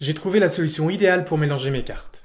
J'ai trouvé la solution idéale pour mélanger mes cartes.